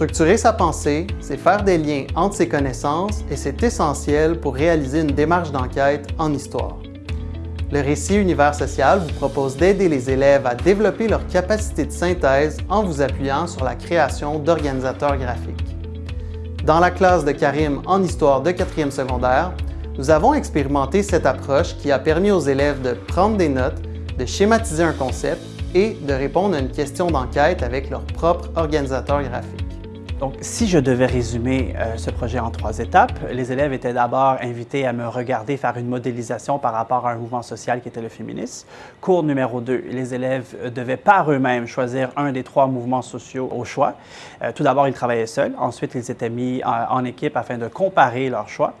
Structurer sa pensée, c'est faire des liens entre ses connaissances et c'est essentiel pour réaliser une démarche d'enquête en histoire. Le récit Univers social vous propose d'aider les élèves à développer leur capacité de synthèse en vous appuyant sur la création d'organisateurs graphiques. Dans la classe de Karim en histoire de 4e secondaire, nous avons expérimenté cette approche qui a permis aux élèves de prendre des notes, de schématiser un concept et de répondre à une question d'enquête avec leur propre organisateur graphique. Donc, si je devais résumer euh, ce projet en trois étapes, les élèves étaient d'abord invités à me regarder faire une modélisation par rapport à un mouvement social qui était le féminisme. Cours numéro 2, les élèves euh, devaient par eux-mêmes choisir un des trois mouvements sociaux au choix. Euh, tout d'abord, ils travaillaient seuls. Ensuite, ils étaient mis en, équipe afin de comparer leurs choix.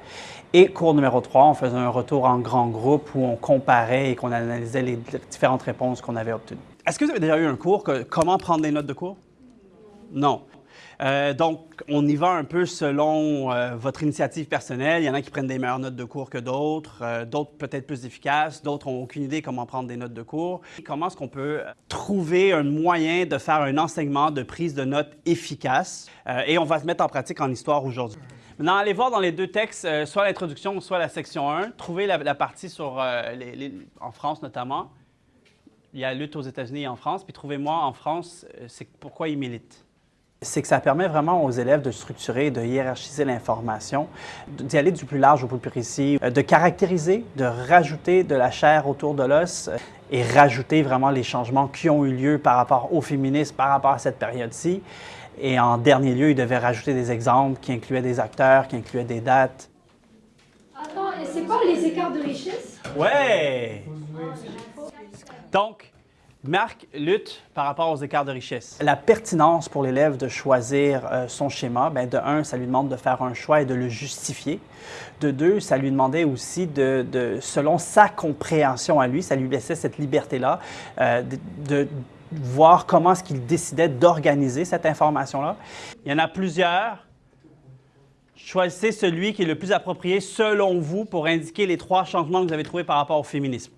Et cours numéro 3, on faisait un retour en grand groupe où on comparait et qu'on analysait les différentes réponses qu'on avait obtenues. Est-ce que vous avez déjà eu un cours comment prendre des notes de cours? Non. Euh, donc, on y va un peu selon euh, votre initiative personnelle. Il y en a qui prennent des meilleures notes de cours que d'autres, euh, d'autres peut-être plus efficaces, d'autres n'ont aucune idée comment prendre des notes de cours. Comment est-ce qu'on peut trouver un moyen de faire un enseignement de prise de notes efficace? et on va se mettre en pratique en histoire aujourd'hui. Maintenant, allez voir dans les deux textes, soit l'introduction, soit la section 1, trouvez la, partie sur, en France notamment. Il y a lutte aux États-Unis et en France, puis trouvez-moi en France, c'est pourquoi ils militent c'est que ça permet vraiment aux élèves de structurer, de hiérarchiser l'information, d'y aller du plus large au plus précis, euh, de caractériser, de rajouter de la chair autour de l'os euh, et rajouter vraiment les changements qui ont eu lieu par rapport au féminisme, par rapport à cette période-ci. Et en dernier lieu, ils devaient rajouter des exemples qui incluaient des acteurs, qui incluaient des dates. Attends, c'est pas les écarts de richesse? Ouais! Donc, Marc lutte par rapport aux écarts de richesse. La pertinence pour l'élève de choisir euh, son schéma, bien, de un, ça lui demande de faire un choix et de le justifier. De deux, ça lui demandait aussi de, selon sa compréhension à lui, ça lui laissait cette liberté-là euh, de, voir comment est-ce qu'il décidait d'organiser cette information-là. Il y en a plusieurs. Choisissez celui qui est le plus approprié selon vous pour indiquer les trois changements que vous avez trouvés par rapport au féminisme.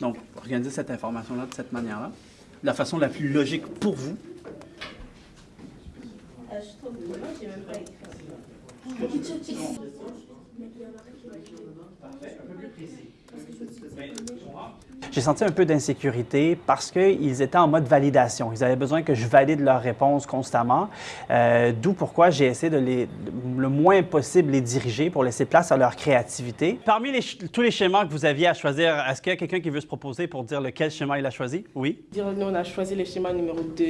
Donc, organisez cette information-là de cette manière-là, de la façon la plus logique pour vous. J'ai senti un peu d'insécurité parce qu'ils étaient en mode validation. Ils avaient besoin que je valide leurs réponses constamment, euh, d'où pourquoi j'ai essayé de les, le moins possible les diriger pour laisser place à leur créativité. Parmi tous les schémas que vous aviez à choisir, est-ce qu'il y a quelqu'un qui veut se proposer pour dire lequel schéma il a choisi? Oui? Nous, on a choisi le schéma numéro 2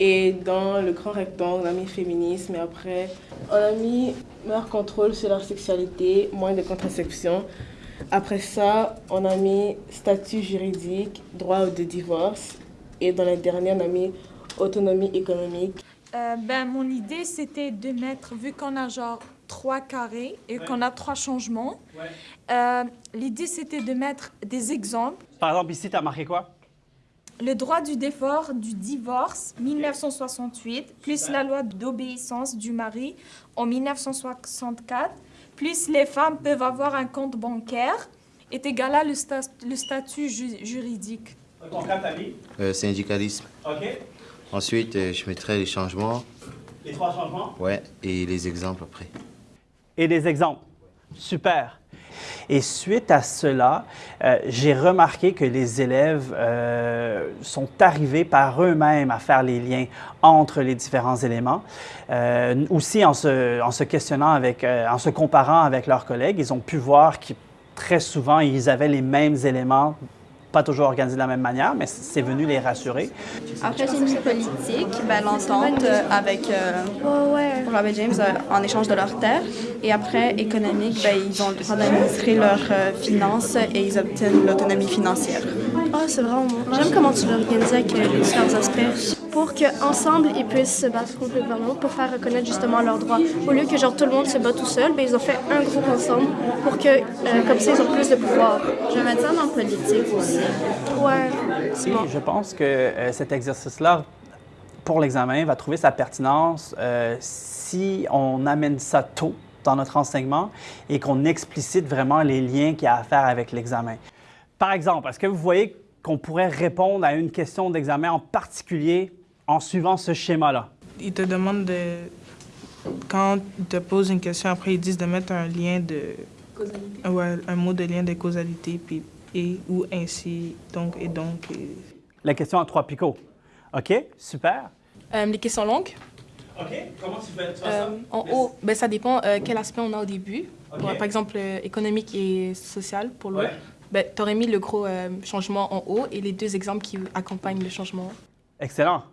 et dans le grand rectangle, on a mis féminisme et après, on a mis meilleur contrôle sur leur sexualité, moins de contraception. Après ça, on a mis statut juridique, droit de divorce. Et dans les derniers, on a mis autonomie économique. Euh, ben, mon idée, c'était de mettre, vu qu'on a genre trois carrés et qu'on a trois changements, euh, l'idée, c'était de mettre des exemples. Par exemple, ici, tu as marqué quoi? Le droit du défort du divorce, 1968, plus la loi d'obéissance du mari en 1964, plus les femmes peuvent avoir un compte bancaire, est égal à le, le statut juridique. Euh, Syndicalisme. OK. Ensuite, euh, je mettrai les changements. Les trois changements? Ouais, et les exemples après. Et des exemples. Super. Et suite à cela, euh, j'ai remarqué que les élèves euh, sont arrivés par eux-mêmes à faire les liens entre les différents éléments. Euh, aussi, en se, questionnant avec, en se comparant avec leurs collègues, ils ont pu voir que très souvent, ils avaient les mêmes éléments pas toujours organisé de la même manière, mais c'est venu les rassurer. Après, j'ai mis politique, ben, l'entente euh, avec euh, Robert James euh, en échange de leurs terres. Et après, économique, ben, ils ont le droit d'administrer leurs finances et ils obtiennent l'autonomie financière. Ah, c'est vraiment J'aime comment tu l'organises avec les différents aspects pour qu'ensemble, ils puissent se battre contre le gouvernement pour faire reconnaître justement leurs droits. Au lieu que genre tout le monde se bat tout seul, ben, ils ont fait un groupe ensemble pour que, comme ça, ils ont plus de pouvoir. Je vais mettre ça dans politique aussi. Ouais. Je pense que euh, cet exercice-là, pour l'examen, va trouver sa pertinence euh, si on amène ça tôt dans notre enseignement et qu'on explicite vraiment les liens qu'il y a à faire avec l'examen. Par exemple, est-ce que vous voyez qu'on pourrait répondre à une question d'examen en particulier en suivant ce schéma-là? ils te demandent de... Quand ils te posent une question, après, ils disent de mettre un lien de... Causalité. Ouais, un mot de lien de causalité, puis et ou ainsi, donc et donc. et- La question à trois picots. OK, super. Euh, les questions longues. OK, comment tu fais, Euh, en haut, ben, ça dépend euh, quel aspect on a au début. Par exemple, euh, économique et social pour l'eau. Ouais. Ben, tu aurais mis le gros euh, changement en haut et les deux exemples qui accompagnent le changement. Excellent.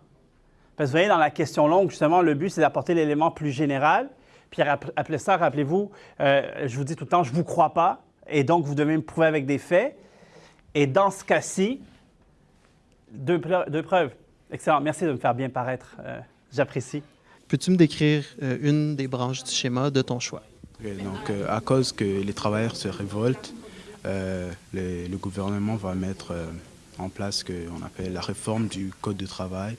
Parce que vous voyez, dans la question longue, justement, le but, c'est d'apporter l'élément plus général. Puis ap- après ça, rappelez-vous, euh, je vous dis tout le temps, je ne vous crois pas. Et donc, vous devez me prouver avec des faits. Et dans ce cas-ci, deux, preu- deux preuves. Excellent. Merci de me faire bien paraître. Euh, J'apprécie. Peux-tu me décrire euh, une des branches du schéma de ton choix? Donc, euh, à cause que les travailleurs se révoltent, euh, le, gouvernement va mettre euh, en place ce qu'on appelle la réforme du Code de travail.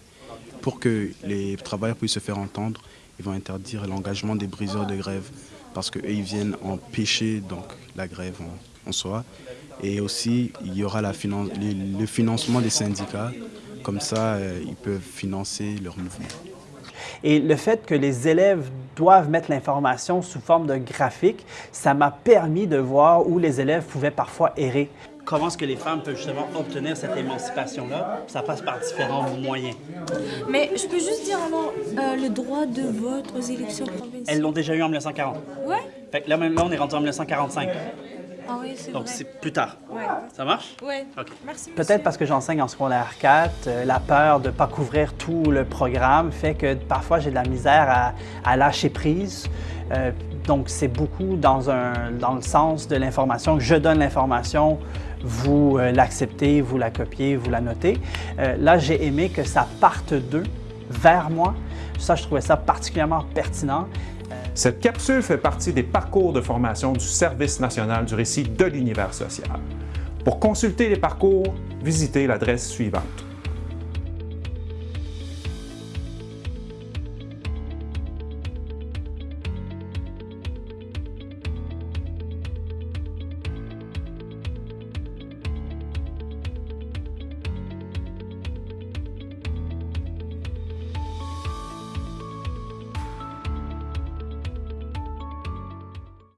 Pour que les travailleurs puissent se faire entendre, ils vont interdire l'engagement des briseurs de grève parce qu'eux, ils viennent empêcher donc, la grève en, soi. Et aussi, il y aura le financement des syndicats. Comme ça, euh, ils peuvent financer leur mouvement. Et le fait que les élèves doivent mettre l'information sous forme de graphique, ça m'a permis de voir où les élèves pouvaient parfois errer. Comment est-ce que les femmes peuvent justement obtenir cette émancipation-là? Ça passe par différents moyens. Mais je peux juste dire alors, euh, le droit de vote aux élections provinciales. Elles l'ont déjà eu en 1940. Ouais. Fait que là, même là, on est rendu en 1945. Ah oui, c'est Donc, c'est plus tard. Ouais. Ça marche? OK. Merci, Peut-être parce que j'enseigne en secondaire 4, euh, la peur de ne pas couvrir tout le programme fait que parfois j'ai de la misère à, à lâcher prise. Euh, donc, c'est beaucoup dans, un, dans le sens de l'information. Je donne l'information, vous euh, l'acceptez, vous la copiez, vous la notez. Euh, là, j'ai aimé que ça parte d'eux vers moi. Ça, je trouvais ça particulièrement pertinent. Cette capsule fait partie des parcours de formation du Service national du récit de l'univers social. Pour consulter les parcours, visitez l'adresse suivante.